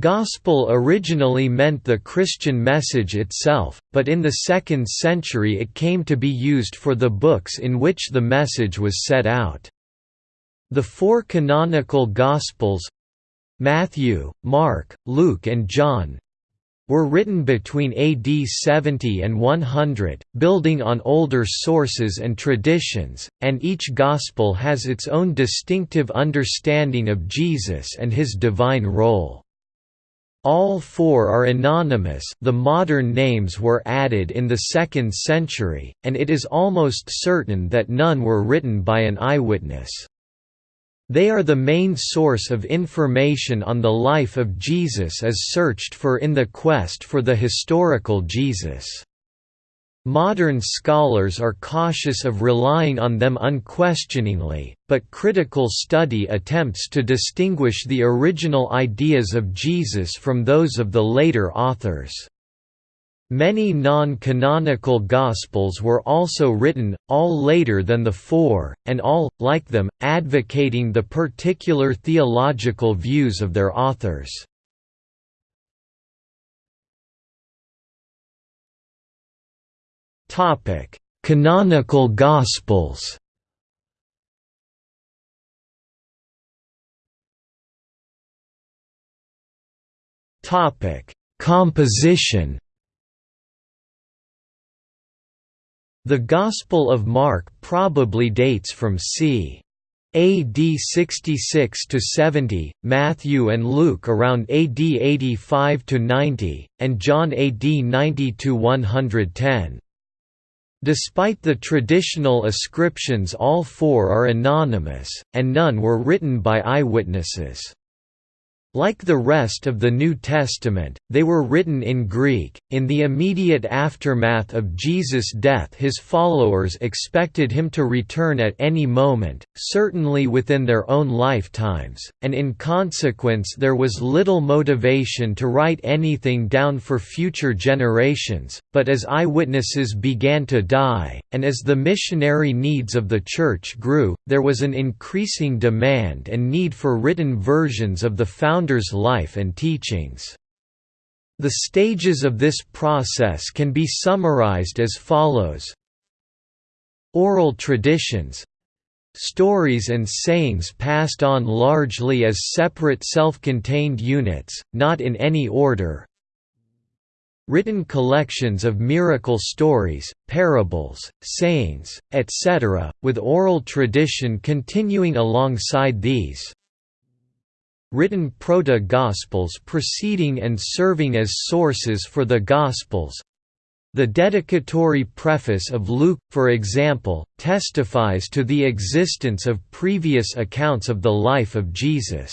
Gospel originally meant the Christian message itself, but in the 2nd century it came to be used for the books in which the message was set out. The four canonical Gospels—Matthew, Mark, Luke and John, were written between AD 70 and 100, building on older sources and traditions, and each Gospel has its own distinctive understanding of Jesus and his divine role. All four are anonymous the modern names were added in the 2nd century, and it is almost certain that none were written by an eyewitness. They are the main source of information on the life of Jesus as searched for in the quest for the historical Jesus. Modern scholars are cautious of relying on them unquestioningly, but critical study attempts to distinguish the original ideas of Jesus from those of the later authors. Many non-canonical Gospels were also written, all later than the four, and all, like them, advocating the particular theological views of their authors. Topic: Canonical Gospels. Topic: Composition. The Gospel of Mark probably dates from c. AD 66 to 70, Matthew and Luke around AD 85 to 90, and John AD 90 to 110. Despite the traditional ascriptions all four are anonymous, and none were written by eyewitnesses. Like the rest of the New Testament, they were written in Greek. In the immediate aftermath of Jesus' death, his followers expected him to return at any moment, certainly within their own lifetimes, and in consequence, there was little motivation to write anything down for future generations. But as eyewitnesses began to die, and as the missionary needs of the Church grew, there was an increasing demand and need for written versions of the founding founder's life and teachings. The stages of this process can be summarized as follows Oral traditions Stories and sayings passed on largely as separate self-contained units, not in any order Written collections of miracle stories, parables, sayings, etc., with oral tradition continuing alongside these written proto-Gospels preceding and serving as sources for the Gospels. The dedicatory preface of Luke, for example, testifies to the existence of previous accounts of the life of Jesus.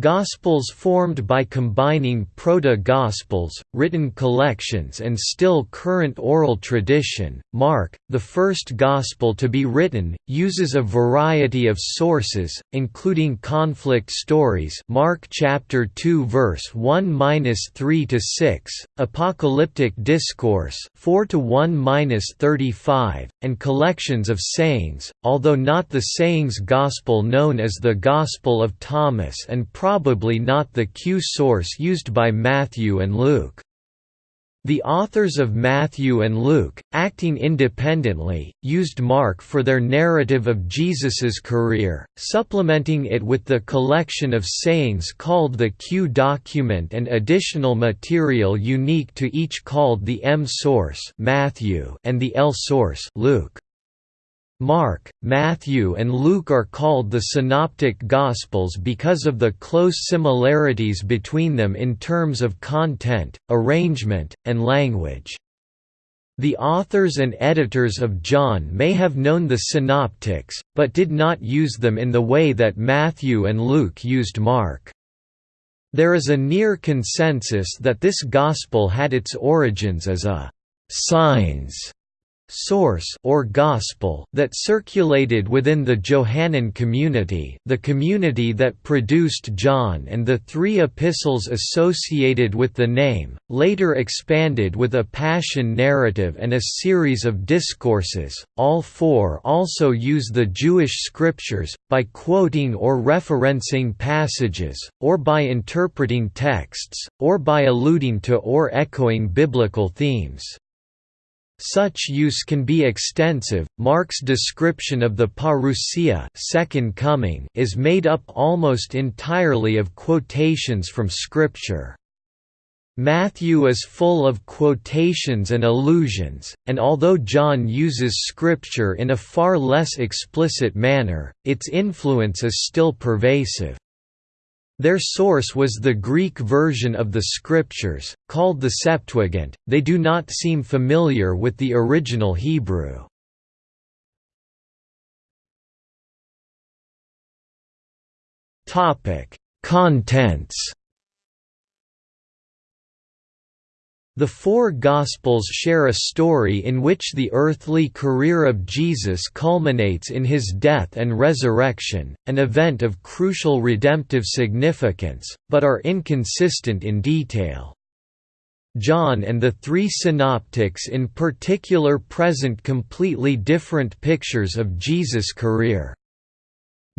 Gospels formed by combining proto-Gospels, written collections and still current oral tradition. Mark, the first Gospel to be written, uses a variety of sources, including conflict stories Mark chapter 2 verse 1-3 to 6, apocalyptic discourse 4 to 1-35, and collections of sayings, although not the sayings gospel known as the Gospel of Thomas and probably not the Q source used by Matthew and Luke. The authors of Matthew and Luke, acting independently, used Mark for their narrative of Jesus's career, supplementing it with the collection of sayings called the Q document and additional material unique to each called the M source Matthew and the L source Luke. Mark, Matthew and Luke are called the Synoptic Gospels because of the close similarities between them in terms of content, arrangement, and language. The authors and editors of John may have known the synoptics, but did not use them in the way that Matthew and Luke used Mark. There is a near consensus that this gospel had its origins as a «signs» source or gospel that circulated within the Johannine community the community that produced John and the three epistles associated with the name, later expanded with a passion narrative and a series of discourses. All four also use the Jewish scriptures, by quoting or referencing passages, or by interpreting texts, or by alluding to or echoing biblical themes. Such use can be extensive. Mark's description of the parousia, second coming, is made up almost entirely of quotations from scripture. Matthew is full of quotations and allusions, and although John uses scripture in a far less explicit manner, its influence is still pervasive. Their source was the Greek version of the scriptures, called the Septuagint, they do not seem familiar with the original Hebrew. Contents The four Gospels share a story in which the earthly career of Jesus culminates in his death and resurrection, an event of crucial redemptive significance, but are inconsistent in detail. John and the three synoptics in particular present completely different pictures of Jesus' career.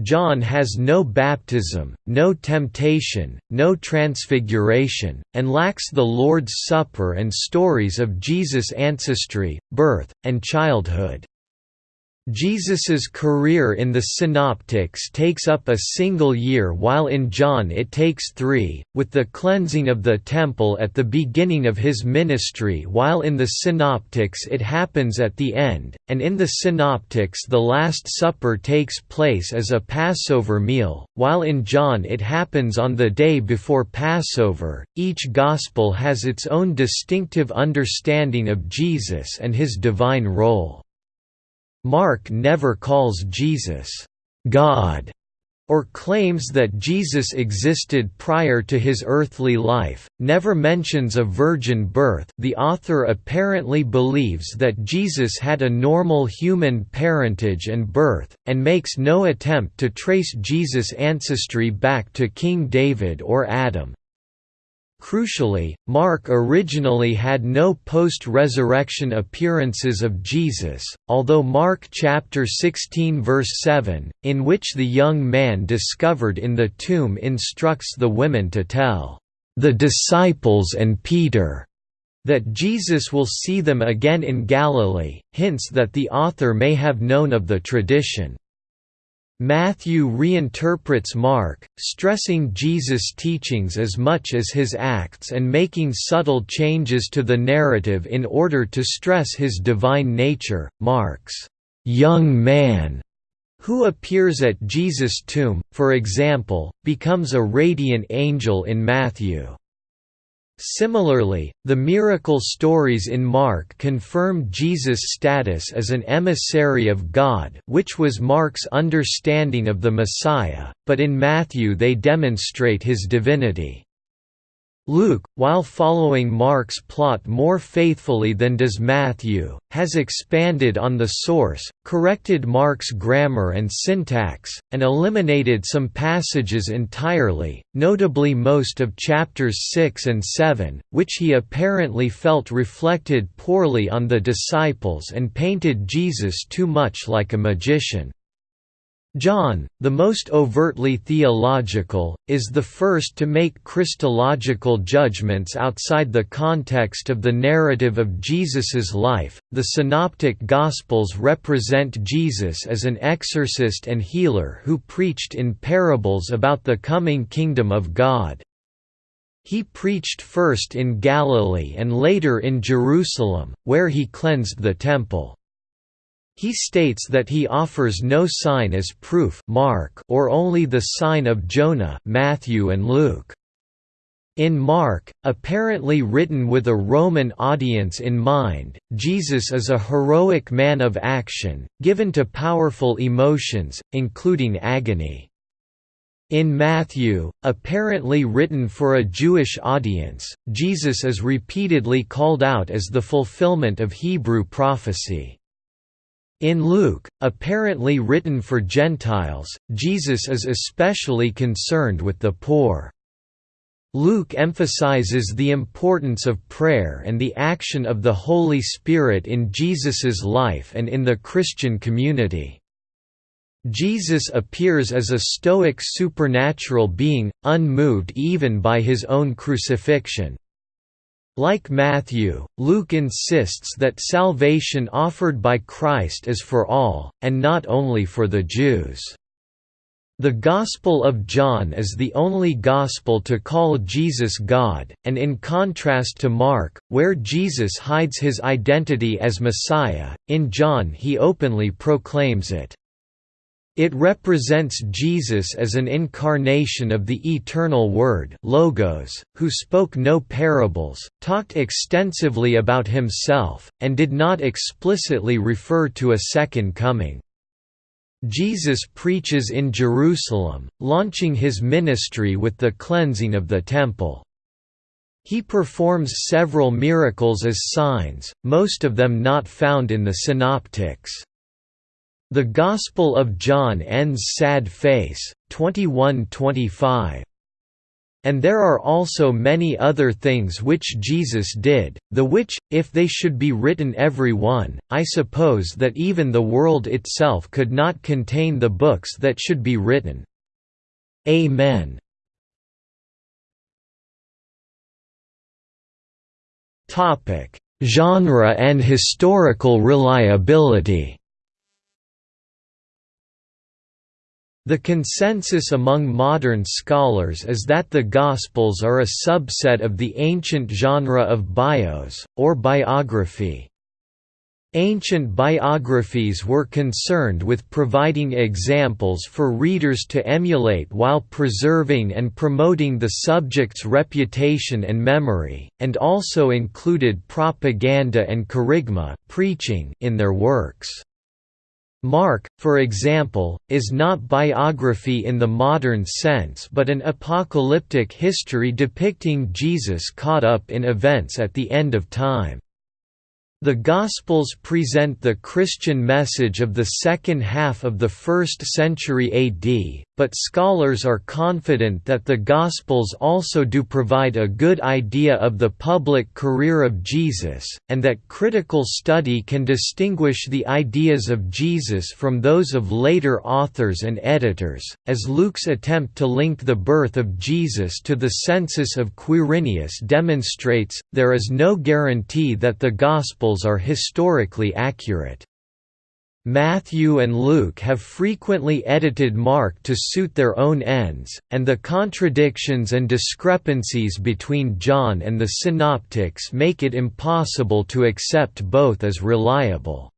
John has no baptism, no temptation, no transfiguration, and lacks the Lord's Supper and stories of Jesus' ancestry, birth, and childhood. Jesus's career in the Synoptics takes up a single year while in John it takes three, with the cleansing of the temple at the beginning of his ministry while in the Synoptics it happens at the end, and in the Synoptics the Last Supper takes place as a Passover meal, while in John it happens on the day before Passover. Each Gospel has its own distinctive understanding of Jesus and his divine role. Mark never calls Jesus, God, or claims that Jesus existed prior to his earthly life, never mentions a virgin birth the author apparently believes that Jesus had a normal human parentage and birth, and makes no attempt to trace Jesus' ancestry back to King David or Adam. Crucially, Mark originally had no post-resurrection appearances of Jesus, although Mark chapter 16 verse 7, in which the young man discovered in the tomb instructs the women to tell the disciples and Peter that Jesus will see them again in Galilee, hints that the author may have known of the tradition. Matthew reinterprets Mark, stressing Jesus' teachings as much as his acts and making subtle changes to the narrative in order to stress his divine nature. Mark's young man who appears at Jesus' tomb, for example, becomes a radiant angel in Matthew. Similarly, the miracle stories in Mark confirm Jesus' status as an emissary of God which was Mark's understanding of the Messiah, but in Matthew they demonstrate his divinity. Luke, while following Mark's plot more faithfully than does Matthew, has expanded on the source, corrected Mark's grammar and syntax, and eliminated some passages entirely, notably most of chapters 6 and 7, which he apparently felt reflected poorly on the disciples and painted Jesus too much like a magician. John, the most overtly theological, is the first to make Christological judgments outside the context of the narrative of Jesus's life. The Synoptic Gospels represent Jesus as an exorcist and healer who preached in parables about the coming kingdom of God. He preached first in Galilee and later in Jerusalem, where he cleansed the temple. He states that he offers no sign as proof Mark or only the sign of Jonah Matthew and Luke. In Mark, apparently written with a Roman audience in mind, Jesus is a heroic man of action, given to powerful emotions, including agony. In Matthew, apparently written for a Jewish audience, Jesus is repeatedly called out as the fulfillment of Hebrew prophecy. In Luke, apparently written for Gentiles, Jesus is especially concerned with the poor. Luke emphasizes the importance of prayer and the action of the Holy Spirit in Jesus's life and in the Christian community. Jesus appears as a stoic supernatural being, unmoved even by his own crucifixion. Like Matthew, Luke insists that salvation offered by Christ is for all, and not only for the Jews. The Gospel of John is the only Gospel to call Jesus God, and in contrast to Mark, where Jesus hides his identity as Messiah, in John he openly proclaims it. It represents Jesus as an incarnation of the eternal Word Logos, who spoke no parables, talked extensively about himself, and did not explicitly refer to a second coming. Jesus preaches in Jerusalem, launching his ministry with the cleansing of the Temple. He performs several miracles as signs, most of them not found in the Synoptics. The Gospel of John ends sad face, 21-25. And there are also many other things which Jesus did, the which, if they should be written every one, I suppose that even the world itself could not contain the books that should be written. Amen. Genre and historical reliability The consensus among modern scholars is that the Gospels are a subset of the ancient genre of bios, or biography. Ancient biographies were concerned with providing examples for readers to emulate while preserving and promoting the subject's reputation and memory, and also included propaganda and kerygma preaching in their works. Mark, for example, is not biography in the modern sense but an apocalyptic history depicting Jesus caught up in events at the end of time. The Gospels present the Christian message of the second half of the 1st century AD, but scholars are confident that the Gospels also do provide a good idea of the public career of Jesus, and that critical study can distinguish the ideas of Jesus from those of later authors and editors, as Luke's attempt to link the birth of Jesus to the census of Quirinius demonstrates, there is no guarantee that the Gospels are historically accurate. Matthew and Luke have frequently edited Mark to suit their own ends, and the contradictions and discrepancies between John and the Synoptics make it impossible to accept both as reliable.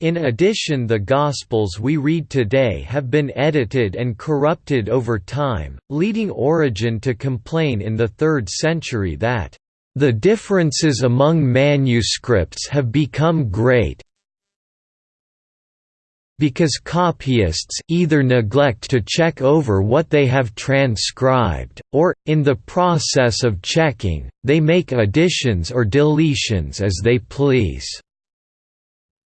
In addition the Gospels we read today have been edited and corrupted over time, leading Origen to complain in the 3rd century that, "...the differences among manuscripts have become great, because copyists either neglect to check over what they have transcribed, or, in the process of checking, they make additions or deletions as they please.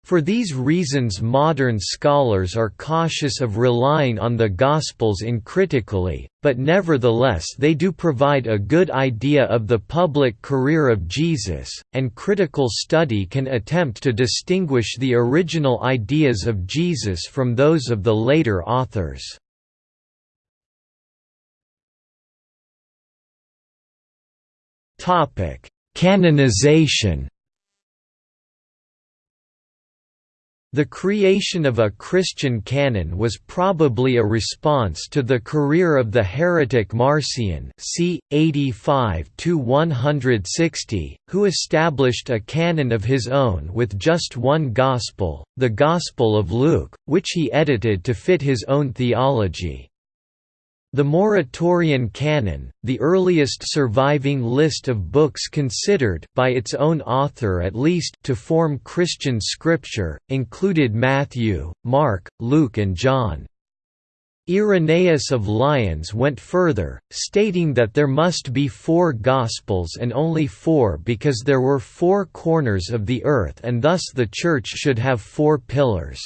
For these reasons modern scholars are cautious of relying on the Gospels uncritically, but nevertheless they do provide a good idea of the public career of Jesus, and critical study can attempt to distinguish the original ideas of Jesus from those of the later authors. Canonization The creation of a Christian canon was probably a response to the career of the heretic Marcion c. 85 who established a canon of his own with just one Gospel, the Gospel of Luke, which he edited to fit his own theology. The Muratorian Canon, the earliest surviving list of books considered by its own author at least to form Christian scripture, included Matthew, Mark, Luke and John. Irenaeus of Lyons went further, stating that there must be four Gospels and only four because there were four corners of the earth and thus the Church should have four pillars.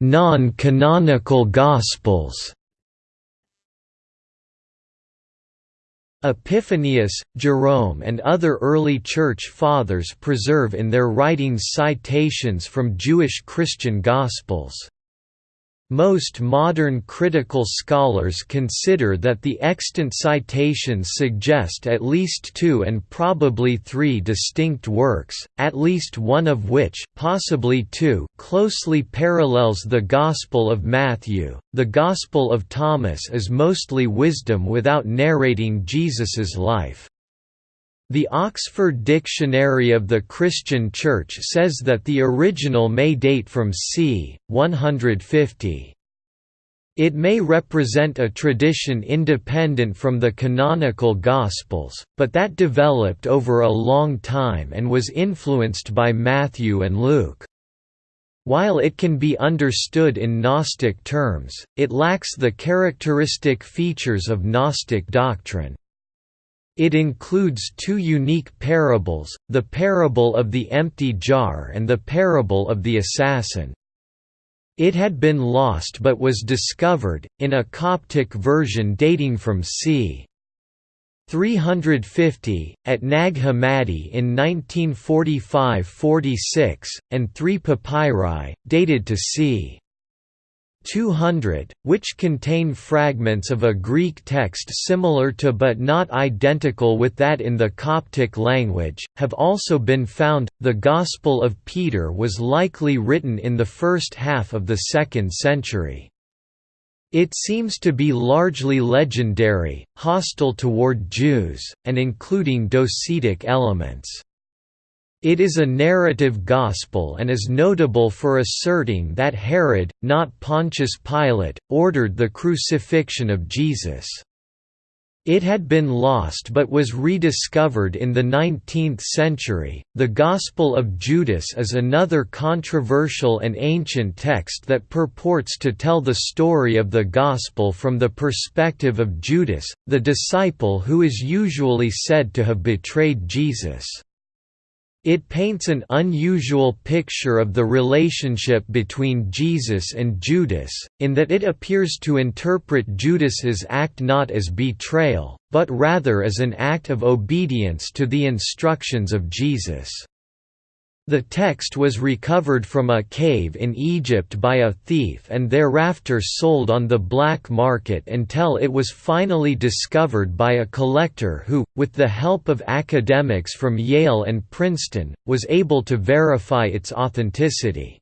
Non-canonical Gospels Epiphanius, Jerome and other early Church Fathers preserve in their writings citations from Jewish Christian Gospels. Most modern critical scholars consider that the extant citations suggest at least two and probably three distinct works, at least one of which possibly two, closely parallels the Gospel of Matthew. The Gospel of Thomas is mostly wisdom without narrating Jesus's life. The Oxford Dictionary of the Christian Church says that the original may date from c. 150. It may represent a tradition independent from the canonical Gospels, but that developed over a long time and was influenced by Matthew and Luke. While it can be understood in Gnostic terms, it lacks the characteristic features of Gnostic doctrine. It includes two unique parables, the parable of the empty jar and the parable of the assassin. It had been lost but was discovered, in a Coptic version dating from c. 350, at Nag Hammadi in 1945–46, and three papyri, dated to c. 200, which contain fragments of a Greek text similar to but not identical with that in the Coptic language, have also been found. The Gospel of Peter was likely written in the first half of the 2nd century. It seems to be largely legendary, hostile toward Jews, and including docetic elements. It is a narrative gospel and is notable for asserting that Herod, not Pontius Pilate, ordered the crucifixion of Jesus. It had been lost but was rediscovered in the 19th century. The Gospel of Judas is another controversial and ancient text that purports to tell the story of the Gospel from the perspective of Judas, the disciple who is usually said to have betrayed Jesus. It paints an unusual picture of the relationship between Jesus and Judas, in that it appears to interpret Judas's act not as betrayal, but rather as an act of obedience to the instructions of Jesus. The text was recovered from a cave in Egypt by a thief and thereafter sold on the black market until it was finally discovered by a collector who, with the help of academics from Yale and Princeton, was able to verify its authenticity.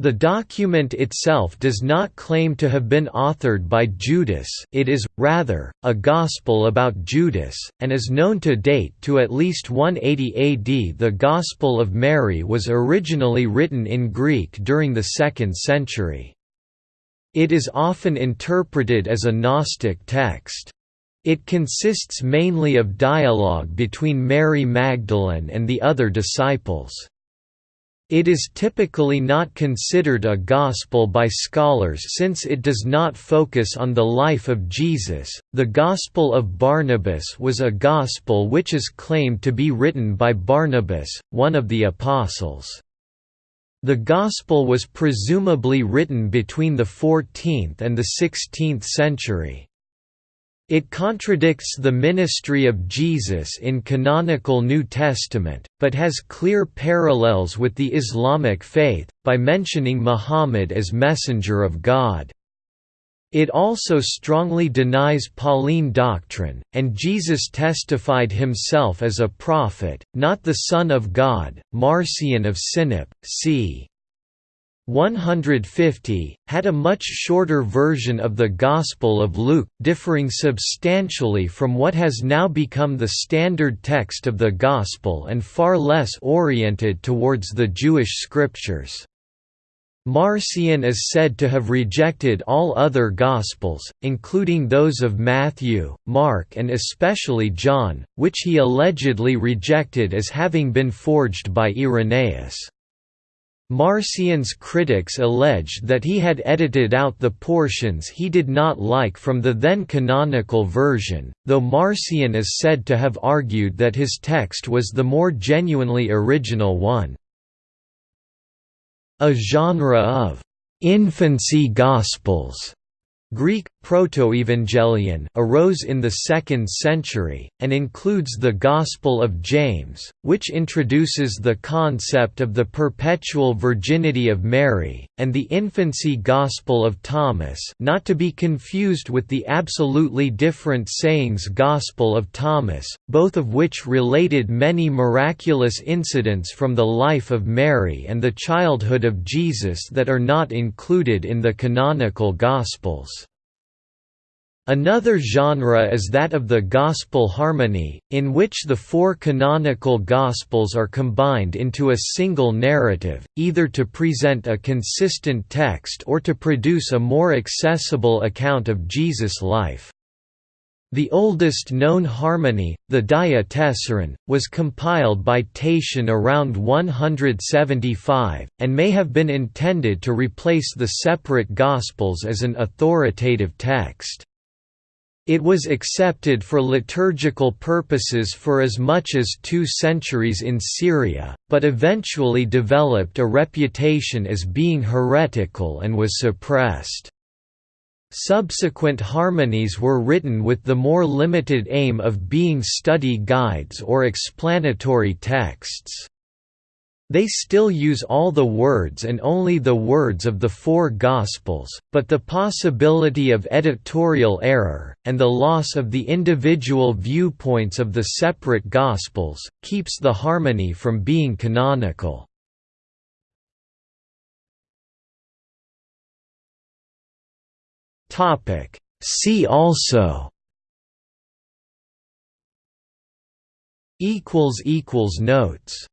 The document itself does not claim to have been authored by Judas it is, rather, a Gospel about Judas, and is known to date to at least 180 AD. The Gospel of Mary was originally written in Greek during the 2nd century. It is often interpreted as a Gnostic text. It consists mainly of dialogue between Mary Magdalene and the other disciples. It is typically not considered a gospel by scholars since it does not focus on the life of Jesus. The Gospel of Barnabas was a gospel which is claimed to be written by Barnabas, one of the apostles. The Gospel was presumably written between the 14th and the 16th century. It contradicts the ministry of Jesus in canonical New Testament, but has clear parallels with the Islamic faith, by mentioning Muhammad as messenger of God. It also strongly denies Pauline doctrine, and Jesus testified himself as a prophet, not the Son of God. Marcion of Sinope, c. 150, had a much shorter version of the Gospel of Luke, differing substantially from what has now become the standard text of the Gospel and far less oriented towards the Jewish scriptures. Marcion is said to have rejected all other Gospels, including those of Matthew, Mark and especially John, which he allegedly rejected as having been forged by Irenaeus. Marcion's critics alleged that he had edited out the portions he did not like from the then canonical version, though Marcion is said to have argued that his text was the more genuinely original one. A genre of «infancy gospels» Greek, Protoevangelion arose in the 2nd century, and includes the Gospel of James, which introduces the concept of the perpetual virginity of Mary, and the infancy Gospel of Thomas not to be confused with the absolutely different Sayings Gospel of Thomas, both of which related many miraculous incidents from the life of Mary and the childhood of Jesus that are not included in the canonical Gospels. Another genre is that of the Gospel harmony, in which the four canonical Gospels are combined into a single narrative, either to present a consistent text or to produce a more accessible account of Jesus' life. The oldest known harmony, the Diatessaron, was compiled by Tatian around 175, and may have been intended to replace the separate Gospels as an authoritative text. It was accepted for liturgical purposes for as much as two centuries in Syria, but eventually developed a reputation as being heretical and was suppressed. Subsequent harmonies were written with the more limited aim of being study guides or explanatory texts. They still use all the words and only the words of the four Gospels, but the possibility of editorial error, and the loss of the individual viewpoints of the separate Gospels, keeps the harmony from being canonical. See also Notes